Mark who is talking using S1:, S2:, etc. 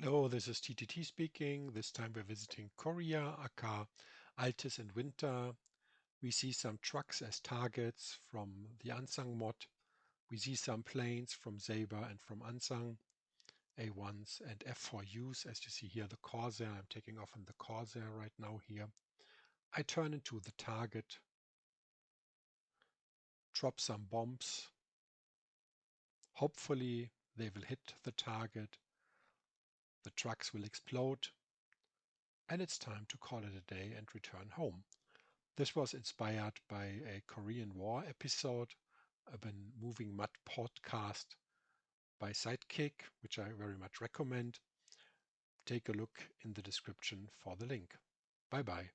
S1: Hello, this is TTT speaking. This time we're visiting Korea, aka Altis and Winter. We see some trucks as targets from the Unsung mod. We see some planes from Sabre and from Unsung, A1s and F4Us. As you see here, the Corsair. I'm taking off in the Corsair right now here. I turn into the target, drop some bombs. Hopefully they will hit the target the trucks will explode, and it's time to call it a day and return home. This was inspired by a Korean War episode of a moving mud podcast by Sidekick, which I very much recommend. Take a look in the description for the link. Bye bye.